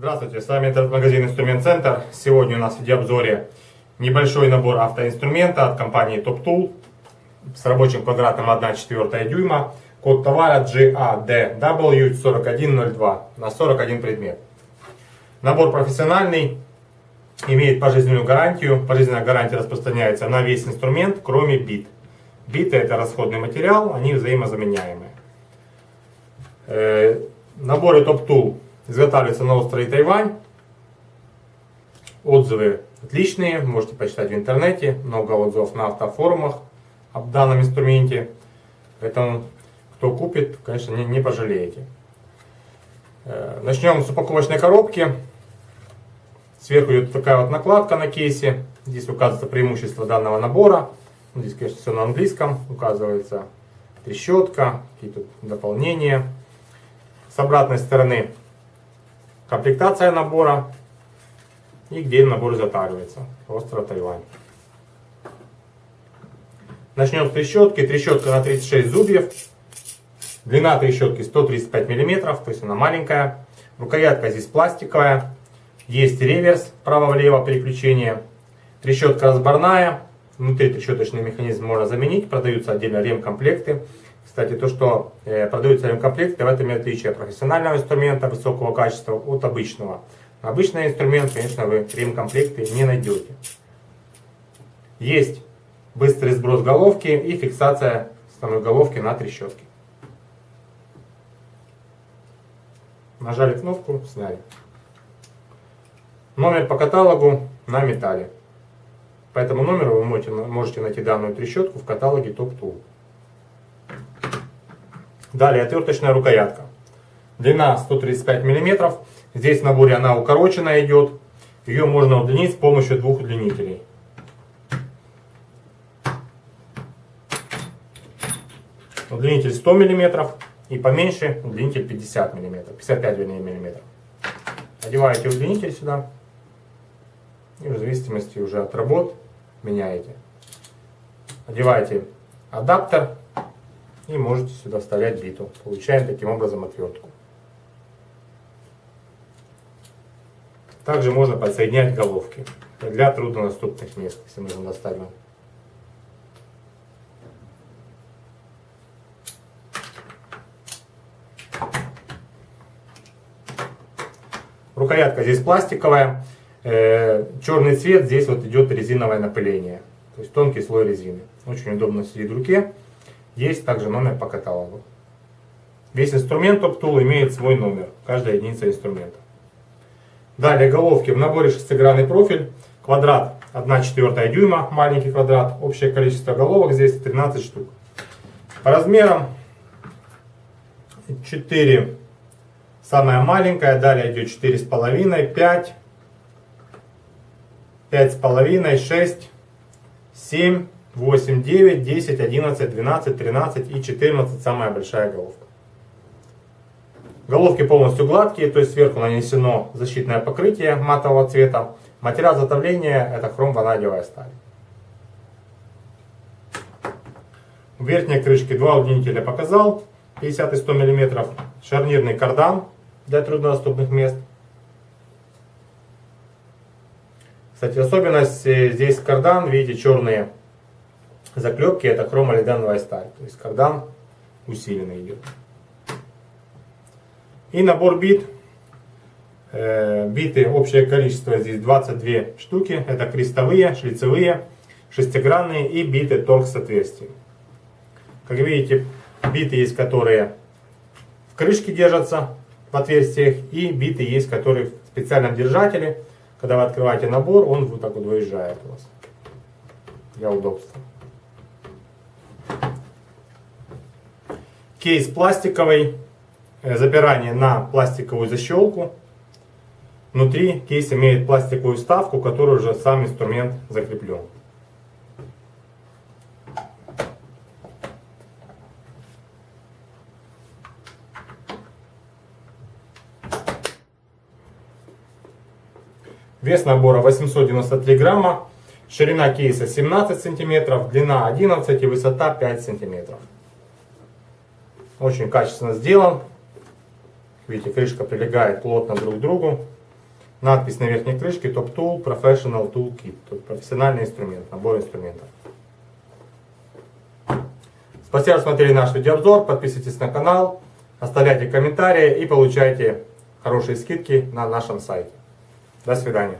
Здравствуйте, с вами интернет-магазин Инструмент Центр. Сегодня у нас в видеообзоре небольшой набор автоинструмента от компании Top Tool с рабочим квадратом 1,4 дюйма. Код товара GADW4102 на 41 предмет. Набор профессиональный, имеет пожизненную гарантию. Пожизненная гарантия распространяется на весь инструмент, кроме бит. Биты это расходный материал, они взаимозаменяемые. Э, наборы Top Tool Изготавливается на острове Тайвань. Отзывы отличные, можете почитать в интернете. Много отзывов на автофорумах об данном инструменте. Поэтому, кто купит, конечно, не, не пожалеете. Э, начнем с упаковочной коробки. Сверху идет такая вот накладка на кейсе. Здесь указывается преимущество данного набора. Здесь, конечно, все на английском. Указывается трещотка, какие-то дополнения. С обратной стороны комплектация набора и где набор затаривается. Остров Тайвань. Начнем с трещотки. Трещотка на 36 зубьев. Длина трещотки 135 мм, то есть она маленькая. Рукоятка здесь пластиковая. Есть реверс право-влево переключение. Трещотка разборная. Внутри трещоточный механизм можно заменить. Продаются отдельно ремкомплекты. Кстати, то, что э, продаются ремкомплекты, в этом и отличие профессионального инструмента высокого качества от обычного. Обычный инструмент, конечно, вы ремкомплекты не найдете. Есть быстрый сброс головки и фиксация самой головки на трещотке. Нажали кнопку, сняли. Номер по каталогу на металле. По этому номеру вы можете найти данную трещотку в каталоге Top Tool. Далее отверточная рукоятка. Длина 135 мм. Здесь в наборе она укороченная идет. Ее можно удлинить с помощью двух удлинителей. Удлинитель 100 мм и поменьше удлинитель 50 мм, 55 мм. Одеваете удлинитель сюда и в зависимости уже от работ меняете. Одеваете адаптер и можете сюда вставлять биту. Получаем таким образом отвертку. Также можно подсоединять головки для труднодоступных мест, если достать вам. Рукоятка здесь пластиковая, э, черный цвет, здесь вот идет резиновое напыление, то есть тонкий слой резины. Очень удобно сидит в руке. Есть также номер по каталогу. Весь инструмент TopTool имеет свой номер, каждая единица инструмента. Далее головки в наборе шестигранный профиль, квадрат 1,4 дюйма, маленький квадрат, общее количество головок здесь 13 штук. По размерам 4 самая маленькая, далее идет 4,5, 5, 5,5, 6, 7, 8, 9, 10, 11, 12, 13 и 14 самая большая головка. Головки полностью гладкие, то есть сверху нанесено защитное покрытие матового цвета. Материал затовления это хром-ванадиевая сталь. В верхней крышке два удлинителя показал, 50 и 100 мм. Шарнирный кардан для труднодоступных мест. Кстати, особенность э, здесь кардан, видите, черные заклепки это хромолидановая сталь. То есть кардан усиленный идет. И набор бит. Э, биты, общее количество здесь 22 штуки. Это крестовые, шлицевые, шестигранные и биты торг с отверстием. Как видите, биты есть, которые в крышке держатся в отверстиях. И биты есть, которые в специальном держателе. Когда вы открываете набор, он вот так вот выезжает у вас для удобства. Кейс пластиковый, э, запирание на пластиковую защелку. Внутри кейс имеет пластиковую вставку, которую уже сам инструмент закреплен. Вес набора 893 грамма, ширина кейса 17 сантиметров, длина 11 и высота 5 сантиметров. Очень качественно сделан. Видите, крышка прилегает плотно друг к другу. надпись на верхней крышке Top Tool Professional Tool Kit. Тут профессиональный инструмент, набор инструментов. Спасибо, что смотрели наш видеообзор. Подписывайтесь на канал, оставляйте комментарии и получайте хорошие скидки на нашем сайте. До свидания.